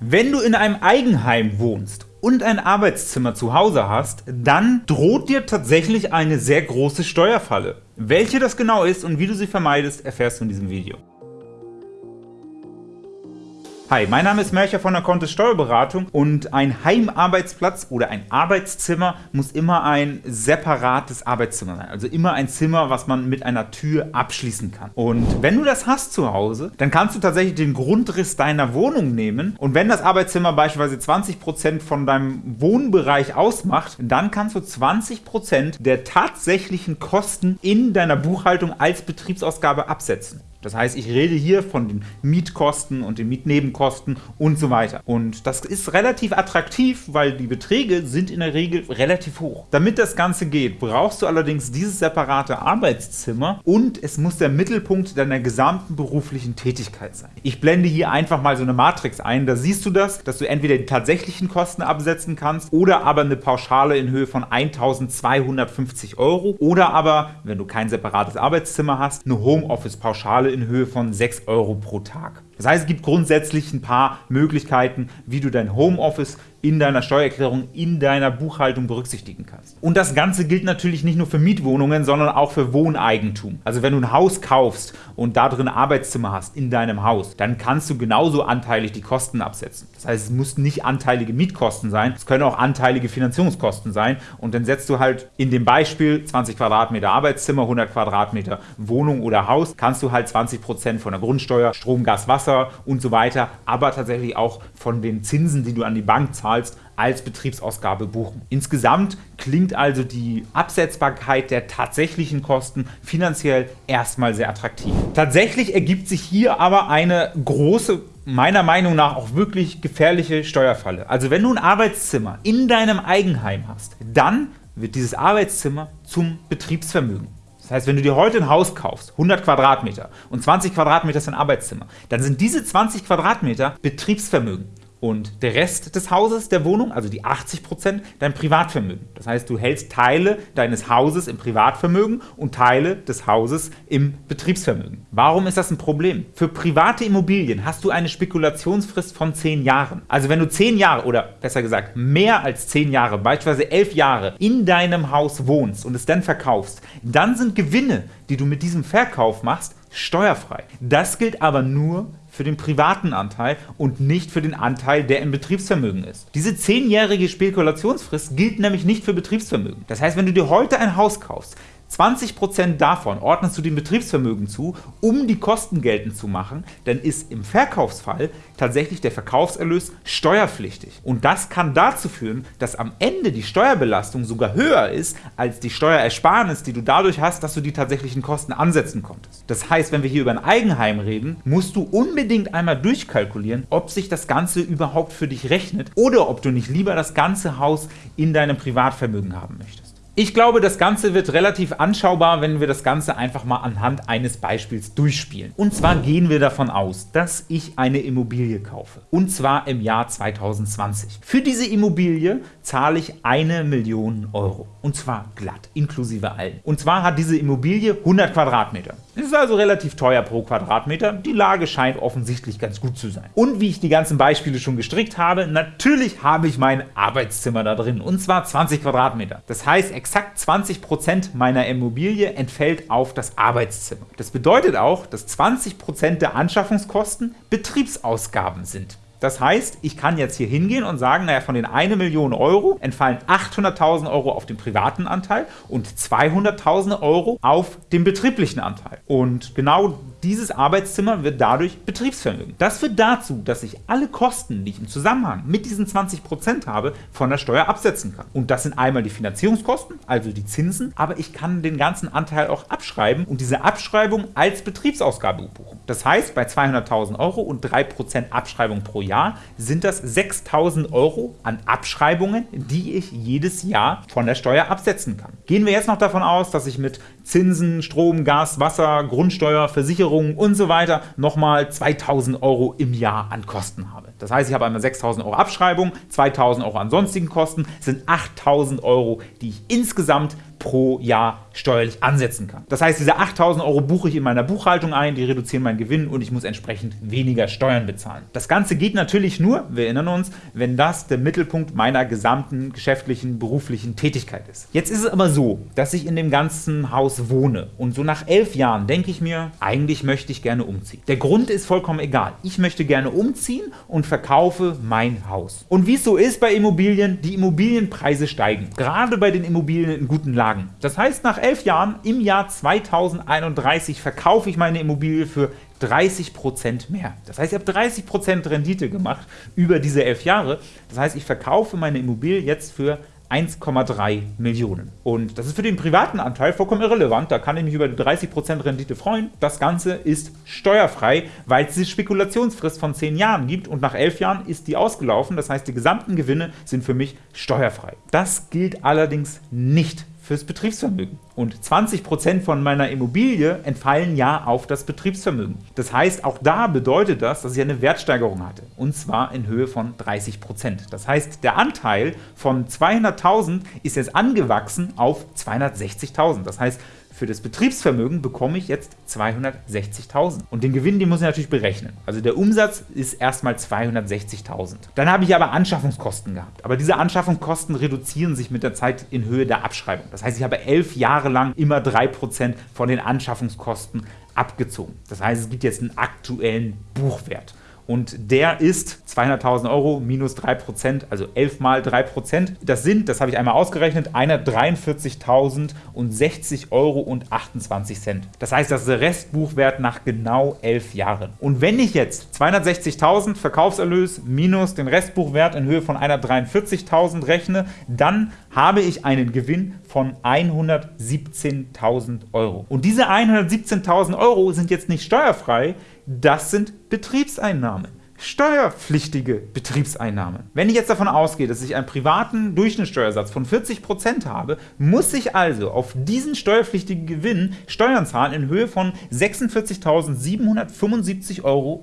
Wenn du in einem Eigenheim wohnst und ein Arbeitszimmer zu Hause hast, dann droht dir tatsächlich eine sehr große Steuerfalle. Welche das genau ist und wie du sie vermeidest, erfährst du in diesem Video. Hi, mein Name ist Mercher von der Kontist Steuerberatung und ein Heimarbeitsplatz oder ein Arbeitszimmer muss immer ein separates Arbeitszimmer sein, also immer ein Zimmer, was man mit einer Tür abschließen kann. Und wenn du das hast zu Hause, dann kannst du tatsächlich den Grundriss deiner Wohnung nehmen und wenn das Arbeitszimmer beispielsweise 20% von deinem Wohnbereich ausmacht, dann kannst du 20% der tatsächlichen Kosten in deiner Buchhaltung als Betriebsausgabe absetzen. Das heißt, ich rede hier von den Mietkosten und den Mietnebenkosten und so weiter. Und das ist relativ attraktiv, weil die Beträge sind in der Regel relativ hoch. Damit das Ganze geht, brauchst du allerdings dieses separate Arbeitszimmer und es muss der Mittelpunkt deiner gesamten beruflichen Tätigkeit sein. Ich blende hier einfach mal so eine Matrix ein, da siehst du das, dass du entweder die tatsächlichen Kosten absetzen kannst oder aber eine Pauschale in Höhe von 1250 Euro oder aber, wenn du kein separates Arbeitszimmer hast, eine Homeoffice-Pauschale in Höhe von 6 Euro pro Tag. Das heißt, es gibt grundsätzlich ein paar Möglichkeiten, wie du dein Homeoffice in deiner Steuererklärung, in deiner Buchhaltung berücksichtigen kannst. Und das Ganze gilt natürlich nicht nur für Mietwohnungen, sondern auch für Wohneigentum. Also wenn du ein Haus kaufst und da drin Arbeitszimmer hast in deinem Haus, dann kannst du genauso anteilig die Kosten absetzen. Das heißt, es müssen nicht anteilige Mietkosten sein, es können auch anteilige Finanzierungskosten sein und dann setzt du halt in dem Beispiel 20 Quadratmeter Arbeitszimmer, 100 Quadratmeter Wohnung oder Haus, kannst du halt 20% von der Grundsteuer, Strom, Gas, Wasser und so weiter, aber tatsächlich auch von den Zinsen, die du an die Bank zahlst, zahlst, als Betriebsausgabe buchen. Insgesamt klingt also die Absetzbarkeit der tatsächlichen Kosten finanziell erstmal sehr attraktiv. Tatsächlich ergibt sich hier aber eine große meiner Meinung nach auch wirklich gefährliche Steuerfalle. Also wenn du ein Arbeitszimmer in deinem Eigenheim hast, dann wird dieses Arbeitszimmer zum Betriebsvermögen. Das heißt, wenn du dir heute ein Haus kaufst, 100 Quadratmeter und 20 Quadratmeter ist ein Arbeitszimmer, dann sind diese 20 Quadratmeter Betriebsvermögen und der Rest des Hauses, der Wohnung, also die 80%, dein Privatvermögen. Das heißt, du hältst Teile deines Hauses im Privatvermögen und Teile des Hauses im Betriebsvermögen. Warum ist das ein Problem? Für private Immobilien hast du eine Spekulationsfrist von 10 Jahren. Also wenn du 10 Jahre oder besser gesagt mehr als 10 Jahre, beispielsweise 11 Jahre in deinem Haus wohnst und es dann verkaufst, dann sind Gewinne, die du mit diesem Verkauf machst, steuerfrei. Das gilt aber nur für den privaten Anteil und nicht für den Anteil, der im Betriebsvermögen ist. Diese 10-jährige Spekulationsfrist gilt nämlich nicht für Betriebsvermögen. Das heißt, wenn du dir heute ein Haus kaufst, 20% davon ordnest du dem Betriebsvermögen zu, um die Kosten geltend zu machen, dann ist im Verkaufsfall tatsächlich der Verkaufserlös steuerpflichtig. Und das kann dazu führen, dass am Ende die Steuerbelastung sogar höher ist als die Steuerersparnis, die du dadurch hast, dass du die tatsächlichen Kosten ansetzen konntest. Das heißt, wenn wir hier über ein Eigenheim reden, musst du unbedingt einmal durchkalkulieren, ob sich das Ganze überhaupt für dich rechnet oder ob du nicht lieber das ganze Haus in deinem Privatvermögen haben möchtest. Ich glaube, das Ganze wird relativ anschaubar, wenn wir das Ganze einfach mal anhand eines Beispiels durchspielen. Und zwar gehen wir davon aus, dass ich eine Immobilie kaufe. Und zwar im Jahr 2020. Für diese Immobilie zahle ich eine Million Euro. Und zwar glatt, inklusive allen. Und zwar hat diese Immobilie 100 Quadratmeter. Ist also relativ teuer pro Quadratmeter. Die Lage scheint offensichtlich ganz gut zu sein. Und wie ich die ganzen Beispiele schon gestrickt habe, natürlich habe ich mein Arbeitszimmer da drin. Und zwar 20 Quadratmeter. Das heißt, exakt 20% meiner Immobilie entfällt auf das Arbeitszimmer. Das bedeutet auch, dass 20% der Anschaffungskosten Betriebsausgaben sind. Das heißt, ich kann jetzt hier hingehen und sagen, naja, von den 1 Million Euro entfallen 800.000 Euro auf den privaten Anteil und 200.000 Euro auf den betrieblichen Anteil. Und genau dieses Arbeitszimmer wird dadurch Betriebsvermögen. Das führt dazu, dass ich alle Kosten, die ich im Zusammenhang mit diesen 20% habe, von der Steuer absetzen kann. Und das sind einmal die Finanzierungskosten, also die Zinsen, aber ich kann den ganzen Anteil auch abschreiben und diese Abschreibung als Betriebsausgabe buchen. Das heißt, bei 200.000 Euro und 3% Abschreibung pro Jahr sind das 6.000 Euro an Abschreibungen, die ich jedes Jahr von der Steuer absetzen kann. Gehen wir jetzt noch davon aus, dass ich mit Zinsen, Strom, Gas, Wasser, Grundsteuer, Versicherung, Versicherungen und so weiter nochmal 2000 Euro im Jahr an Kosten habe. Das heißt, ich habe einmal 6000 Euro Abschreibung, 2000 Euro an sonstigen Kosten, sind 8000 Euro, die ich insgesamt pro Jahr steuerlich ansetzen kann. Das heißt, diese 8.000 Euro buche ich in meiner Buchhaltung ein, die reduzieren meinen Gewinn und ich muss entsprechend weniger Steuern bezahlen. Das Ganze geht natürlich nur, wir erinnern uns, wenn das der Mittelpunkt meiner gesamten geschäftlichen, beruflichen Tätigkeit ist. Jetzt ist es aber so, dass ich in dem ganzen Haus wohne und so nach elf Jahren denke ich mir, eigentlich möchte ich gerne umziehen. Der Grund ist vollkommen egal. Ich möchte gerne umziehen und verkaufe mein Haus. Und wie es so ist bei Immobilien, die Immobilienpreise steigen. Gerade bei den Immobilien in guten Lagen. Das heißt, nach elf Jahren, im Jahr 2031, verkaufe ich meine Immobilie für 30% mehr. Das heißt, ich habe 30% Rendite gemacht über diese elf Jahre. Das heißt, ich verkaufe meine Immobilie jetzt für 1,3 Millionen. Und das ist für den privaten Anteil vollkommen irrelevant, da kann ich mich über die 30% Rendite freuen. Das Ganze ist steuerfrei, weil es diese Spekulationsfrist von 10 Jahren gibt und nach 11 Jahren ist die ausgelaufen, das heißt die gesamten Gewinne sind für mich steuerfrei. Das gilt allerdings nicht fürs Betriebsvermögen. Und 20% von meiner Immobilie entfallen ja auf das Betriebsvermögen. Das heißt, auch da bedeutet das, dass ich eine Wertsteigerung hatte. Und zwar in Höhe von 30%. Das heißt, der Anteil von 200.000 ist jetzt angewachsen auf 260.000. Das heißt, für das Betriebsvermögen bekomme ich jetzt 260.000. Und den Gewinn, den muss ich natürlich berechnen. Also der Umsatz ist erstmal 260.000. Dann habe ich aber Anschaffungskosten gehabt. Aber diese Anschaffungskosten reduzieren sich mit der Zeit in Höhe der Abschreibung. Das heißt, ich habe elf Jahre lang immer 3% von den Anschaffungskosten abgezogen. Das heißt, es gibt jetzt einen aktuellen Buchwert und der ist 200.000 Euro minus 3%, also 11 mal 3%. Das sind, das habe ich einmal ausgerechnet, 143.060 Euro und 28 Cent. Das heißt, das ist der Restbuchwert nach genau 11 Jahren. Und wenn ich jetzt 260.000 Verkaufserlös minus den Restbuchwert in Höhe von 143.000 rechne, dann habe ich einen Gewinn von 117.000 Euro. Und diese 117.000 Euro sind jetzt nicht steuerfrei, das sind Betriebseinnahmen steuerpflichtige Betriebseinnahmen. Wenn ich jetzt davon ausgehe, dass ich einen privaten Durchschnittssteuersatz von 40% habe, muss ich also auf diesen steuerpflichtigen Gewinn Steuern zahlen in Höhe von 46.775,89 Euro.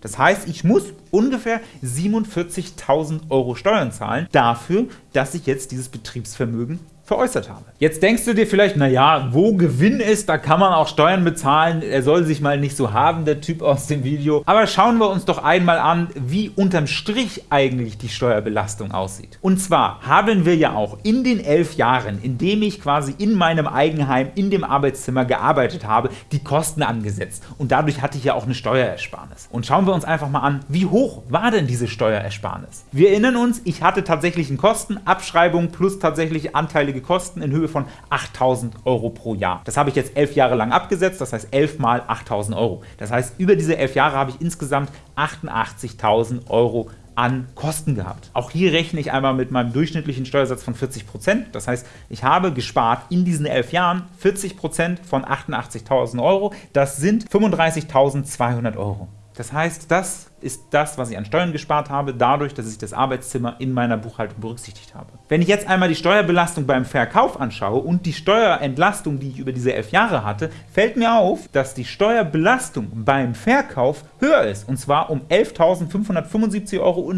Das heißt, ich muss ungefähr 47.000 Euro Steuern zahlen dafür, dass ich jetzt dieses Betriebsvermögen veräußert habe. Jetzt denkst du dir vielleicht, naja, wo Gewinn ist, da kann man auch Steuern bezahlen, er soll sich mal nicht so haben, der Typ aus dem Video. Aber schauen wir uns doch einmal an, wie unterm Strich eigentlich die Steuerbelastung aussieht. Und zwar haben wir ja auch in den elf Jahren, in dem ich quasi in meinem Eigenheim, in dem Arbeitszimmer gearbeitet habe, die Kosten angesetzt. Und dadurch hatte ich ja auch eine Steuerersparnis. Und schauen wir uns einfach mal an, wie hoch war denn diese Steuerersparnis? Wir erinnern uns, ich hatte tatsächlichen Kosten, Abschreibung plus tatsächliche Anteilige einmalige Kosten in Höhe von 8.000 Euro pro Jahr. Das habe ich jetzt elf Jahre lang abgesetzt, das heißt 11 mal 8.000 Euro. Das heißt, über diese elf Jahre habe ich insgesamt 88.000 Euro an Kosten gehabt. Auch hier rechne ich einmal mit meinem durchschnittlichen Steuersatz von 40%. Das heißt, ich habe gespart in diesen elf Jahren 40% von 88.000 Euro. Das sind 35.200 Euro. Das heißt, das ist das, was ich an Steuern gespart habe, dadurch, dass ich das Arbeitszimmer in meiner Buchhaltung berücksichtigt habe. Wenn ich jetzt einmal die Steuerbelastung beim Verkauf anschaue und die Steuerentlastung, die ich über diese elf Jahre hatte, fällt mir auf, dass die Steuerbelastung beim Verkauf höher ist, und zwar um 11.575,89 Euro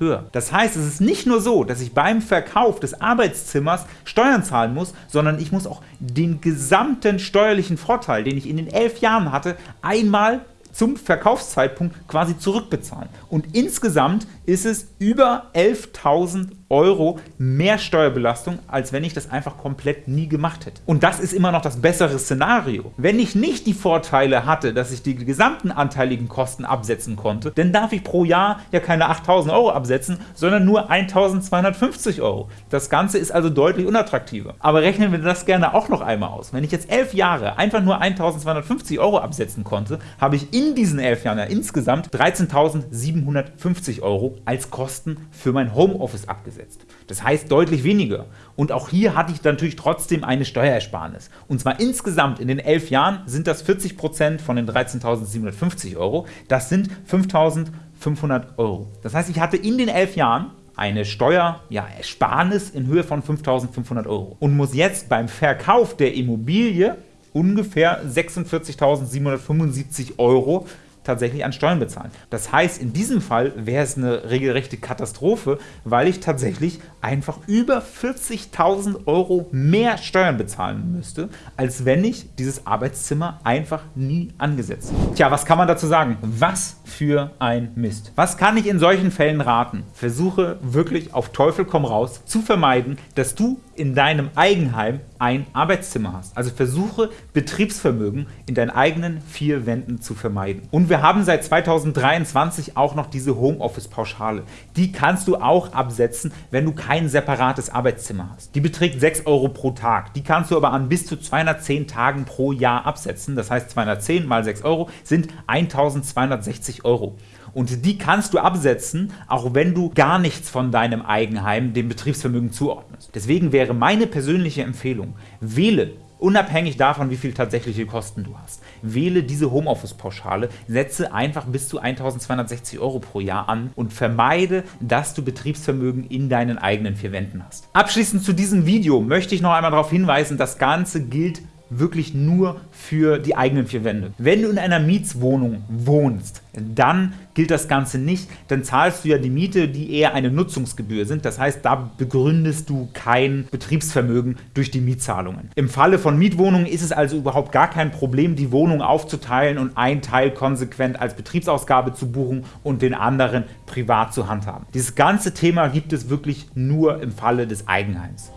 höher. Das heißt, es ist nicht nur so, dass ich beim Verkauf des Arbeitszimmers Steuern zahlen muss, sondern ich muss auch den gesamten steuerlichen Vorteil, den ich in den elf Jahren hatte, einmal zum Verkaufszeitpunkt quasi zurückbezahlen. Und insgesamt ist es über 11.000 Euro mehr Steuerbelastung, als wenn ich das einfach komplett nie gemacht hätte. Und das ist immer noch das bessere Szenario. Wenn ich nicht die Vorteile hatte, dass ich die gesamten anteiligen Kosten absetzen konnte, dann darf ich pro Jahr ja keine 8.000 Euro absetzen, sondern nur 1.250 Euro. Das Ganze ist also deutlich unattraktiver. Aber rechnen wir das gerne auch noch einmal aus. Wenn ich jetzt elf Jahre einfach nur 1.250 Euro absetzen konnte, habe ich in diesen elf Jahren ja insgesamt 13.750 Euro als Kosten für mein Homeoffice abgesetzt gesetzt. Das heißt deutlich weniger. Und auch hier hatte ich natürlich trotzdem eine Steuerersparnis. Und zwar insgesamt in den elf Jahren sind das 40% von den 13.750 Euro. Das sind 5.500 Euro. Das heißt, ich hatte in den elf Jahren eine Steuerersparnis ja, in Höhe von 5.500 Euro und muss jetzt beim Verkauf der Immobilie ungefähr 46.775 Euro tatsächlich an Steuern bezahlen. Das heißt, in diesem Fall wäre es eine regelrechte Katastrophe, weil ich tatsächlich einfach über 40.000 Euro mehr Steuern bezahlen müsste, als wenn ich dieses Arbeitszimmer einfach nie angesetzt hätte. Tja, was kann man dazu sagen? Was für ein Mist. Was kann ich in solchen Fällen raten? Versuche wirklich auf Teufel komm raus zu vermeiden, dass du in deinem Eigenheim ein Arbeitszimmer hast. Also versuche Betriebsvermögen in deinen eigenen vier Wänden zu vermeiden. Und wir haben seit 2023 auch noch diese Homeoffice-Pauschale. Die kannst du auch absetzen, wenn du kein separates Arbeitszimmer hast. Die beträgt 6 Euro pro Tag. Die kannst du aber an bis zu 210 Tagen pro Jahr absetzen. Das heißt 210 mal 6 Euro sind 1260 Euro und die kannst du absetzen, auch wenn du gar nichts von deinem Eigenheim dem Betriebsvermögen zuordnest. Deswegen wäre meine persönliche Empfehlung, wähle unabhängig davon, wie viel tatsächliche Kosten du hast. Wähle diese Homeoffice-Pauschale, setze einfach bis zu 1260 Euro pro Jahr an und vermeide, dass du Betriebsvermögen in deinen eigenen vier Wänden hast. Abschließend zu diesem Video möchte ich noch einmal darauf hinweisen, das Ganze gilt wirklich nur für die eigenen vier Wände. Wenn du in einer Mietswohnung wohnst, dann gilt das Ganze nicht, dann zahlst du ja die Miete, die eher eine Nutzungsgebühr sind. Das heißt, da begründest du kein Betriebsvermögen durch die Mietzahlungen. Im Falle von Mietwohnungen ist es also überhaupt gar kein Problem, die Wohnung aufzuteilen und einen Teil konsequent als Betriebsausgabe zu buchen und den anderen privat zu handhaben. Dieses ganze Thema gibt es wirklich nur im Falle des Eigenheims.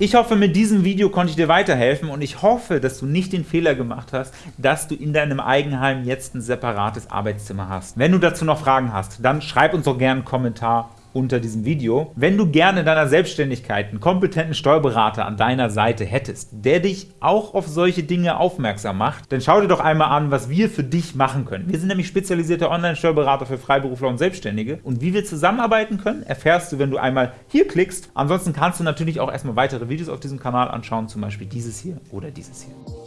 Ich hoffe, mit diesem Video konnte ich dir weiterhelfen und ich hoffe, dass du nicht den Fehler gemacht hast, dass du in deinem Eigenheim jetzt ein separates Arbeitszimmer hast. Wenn du dazu noch Fragen hast, dann schreib uns doch gerne einen Kommentar unter diesem Video. Wenn du gerne in deiner Selbstständigkeit einen kompetenten Steuerberater an deiner Seite hättest, der dich auch auf solche Dinge aufmerksam macht, dann schau dir doch einmal an, was wir für dich machen können. Wir sind nämlich spezialisierte Online-Steuerberater für Freiberufler und Selbstständige und wie wir zusammenarbeiten können, erfährst du, wenn du einmal hier klickst. Ansonsten kannst du natürlich auch erstmal weitere Videos auf diesem Kanal anschauen, zum Beispiel dieses hier oder dieses hier.